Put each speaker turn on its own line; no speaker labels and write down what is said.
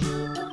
Música